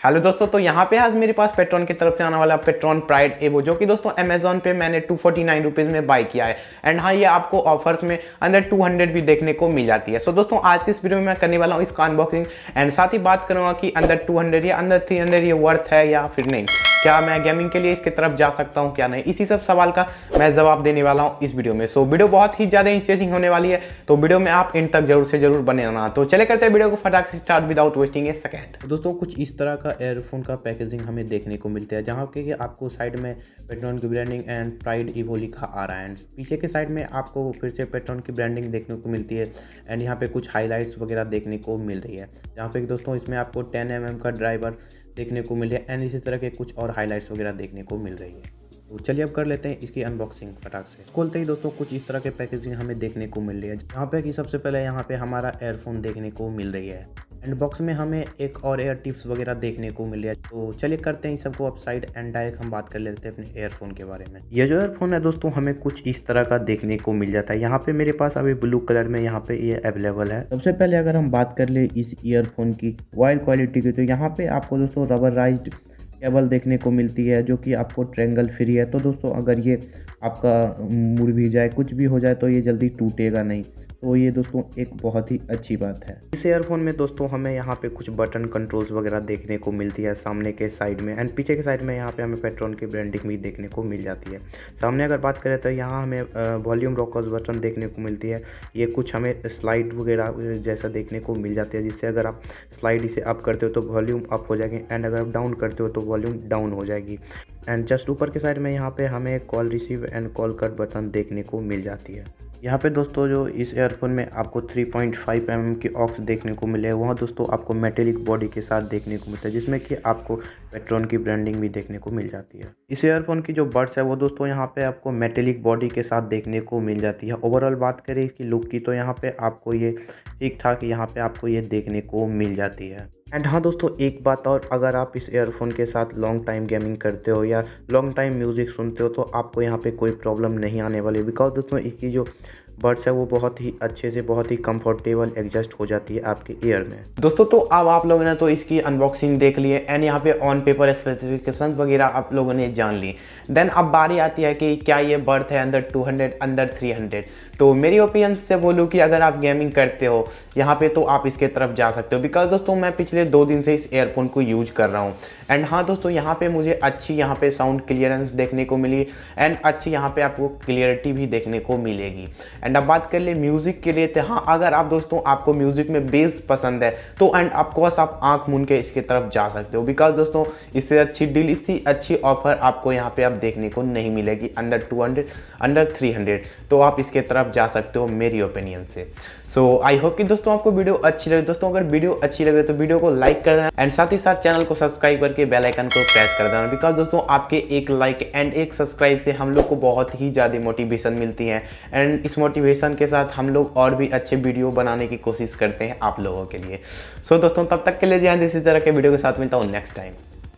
Hello दोस्तों तो यहाँ पे आज मेरे पास पेट्रॉन की तरफ़ से आने वाला पेट्रॉन प्राइड एवो जो कि दोस्तों अमेजोन पे मैंने टू फोर्टी नाइन रुपीज़ में बाय किया है। एंड हाँ ये आपको ऑफर्स में अंदर टू हंड्रेड भी देखने को मिल जाती है। सो so, दोस्तों आज की इस वीडियो में मैं करने वाला हूँ इसका अनबॉक्सिंग एंड साथ ही बात करूँगा कि अंदर टू हंड्रेड या अंदर थ्री ये वर्थ है या फिर नहीं। क्या मैं गेमिंग के लिए इसकी तरफ़ जा सकता हूँ, क्या नहीं? इसी सब सवाल का मैं जवाब देने वाला हूँ इस वीडियो में। सो वीडियो बहुत ही ज़्यादा इंटरेस्टिंग होने वाली है। तो वीडियो में आप इन तक ज़रूर से ज़रूर बने रहना। तो चले करते हैं वीडियो को फटाक से start without wasting a second दोस्तों, कुछ इस तरह का एयरफोन का पैकेजिंग हमें देखने को मिलता है, जहाँ के आपको साइड में पेट्रोन की ब्रांडिंग एंड प्राइड इवो लिखा आ रहा है। एंड पीछे के साइड में आपको फिर से पेट्रोन की ब्रांडिंग देखने को मिलती है। एंड यहाँ पे कुछ हाईलाइट्स वगैरह देखने को मिल रही है। जहाँ पे दोस्तों, इसमें आपको टेन एम का ड्राइवर देखने को मिले एंड इसी तरह के कुछ और हाईलाइट्स वगैरह देखने को मिल रही है। तो चलिए अब कर लेते हैं इसकी अनबॉक्सिंग फटाक से। खोलते ही दोस्तों कुछ इस तरह के पैकेजिंग हमें देखने को मिल रही है। यहाँ पे कि सबसे पहले यहाँ पे हमारा एयरफोन देखने को मिल रही है। एंड बॉक्स में हमें एक और एयर टिप्स वगैरह देखने को मिले तो चलिए करते हैं सबको अप साइड एंड डायरेक्ट हम बात कर लेते हैं अपने एयरफोन के बारे में। ये जो एयरफोन है दोस्तों, हमें कुछ इस तरह का देखने को मिल जाता है। यहाँ पे मेरे पास अभी ब्लू कलर में यहाँ पे ये अवेलेबल है। सबसे पहले अगर हम बात कर ले इस ईयरफोन की वाइल्ड क्वालिटी की तो यहाँ पे आपको दोस्तों रबराइज्ड केबल देखने को मिलती है, जो कि आपको ट्रेंगल फ्री है। तो दोस्तों, अगर ये आपका मुड़ भी जाए, कुछ भी हो जाए तो ये जल्दी टूटेगा नहीं। तो ये दोस्तों, एक बहुत ही अच्छी बात है। इस एयरफोन में दोस्तों, हमें यहाँ पे कुछ बटन कंट्रोल्स वगैरह देखने को मिलती है, सामने के साइड में। एंड पीछे के साइड में यहाँ पे हमें पेट्रोन की ब्रांडिंग भी देखने को मिल जाती है। सामने अगर बात करें तो यहाँ हमें वॉल्यूम रॉकर्स बटन देखने को मिलती है। ये कुछ हमें स्लाइड वगैरह जैसा देखने को मिल जाती है, जिससे अगर आप स्लाइड इसे अप करते हो तो वॉल्यूम अप हो जाएँगे। एंड अगर आप डाउन करते हो तो वॉल्यूम डाउन हो जाएगी। एंड जस्ट ऊपर के साइड में यहाँ पे हमें call receive and call cut button देखने को मिल जाती है। यहाँ पे दोस्तों जो इस एयरफोन में आपको 3.5 पॉइंट mm की ऑक्स देखने को मिले वहाँ दोस्तों आपको मेटेलिक बॉडी के साथ देखने को मिलता है, जिसमें कि आपको पेट्रोन की ब्रांडिंग भी देखने को मिल जाती है। इस एयरफोन की जो बर्ड्स है, वो दोस्तों यहाँ पे आपको मेटेलिक बॉडी के साथ देखने को मिल जाती है। ओवरऑल बात करें इसकी लुक की तो यहाँ पर आपको ये ठीक ठाक यहाँ पे आपको ये देखने को मिल जाती है। एंड हाँ दोस्तों, एक बात और, अगर आप इस एयरफोन के साथ लॉन्ग टाइम गेमिंग करते हो या लॉन्ग टाइम म्यूज़िक सुनते हो तो आपको यहाँ पे कोई प्रॉब्लम नहीं आने वाली। बिकॉज़ दोस्तों, इसकी जो बर्ड्स है, वो बहुत ही अच्छे से, बहुत ही कंफर्टेबल एडजस्ट हो जाती है आपके ईयर में। दोस्तों तो अब आप लोगों ने तो इसकी अनबॉक्सिंग देख ली है एंड यहाँ पे ऑन पेपर स्पेसिफिकेशन वगैरह आप लोगों ने जान ली। देन अब बारी आती है कि क्या ये बर्थ है, अंदर 200 अंदर 300 तो मेरी ओपिनियन से बोलूँ कि अगर आप गेमिंग करते हो, यहाँ पे तो आप इसके तरफ़ जा सकते हो। बिकॉज़ दोस्तों, मैं पिछले दो दिन से इस एयरफोन को यूज़ कर रहा हूँ। एंड हाँ दोस्तों, यहाँ पे मुझे अच्छी यहाँ पे साउंड क्लियरेंस देखने को मिली एंड अच्छी यहाँ पे आपको क्लियरिटी भी देखने को मिलेगी। एंड अब बात कर ले म्यूज़िक के लिए तो हाँ अगर आप दोस्तों, आपको म्यूज़िक में बेस पसंद है तो एंड ऑफकोर्स आप आँख मुन के इसके तरफ़ जा सकते हो। बिकॉज़ दोस्तों, इससे अच्छी डील इससे अच्छी ऑफ़र आपको यहाँ पे आप देखने को नहीं मिलेगी अंडर टू अंडर थ्री तो आप इसके तरफ़ जा सकते हो मेरी ओपिनियन से। सो आई होप कि दोस्तों आपको वीडियो अच्छी लगे। दोस्तों अगर वीडियो अच्छी लगे तो वीडियो को लाइक कर देना एंड साथ ही साथ चैनल को सब्सक्राइब करके बेल आइकन को प्रेस कर देना। बिकॉज़ दोस्तों आपके एक लाइक एंड एक सब्सक्राइब से हम लोग को बहुत ही ज़्यादा मोटिवेशन मिलती है। एंड इस मोटिवेशन के साथ हम लोग और भी अच्छे वीडियो बनाने की कोशिश करते हैं आप लोगों के लिए। सो so, दोस्तों तब तक के लिए ध्यान इसी तरह के वीडियो के साथ मिलता हूँ नेक्स्ट टाइम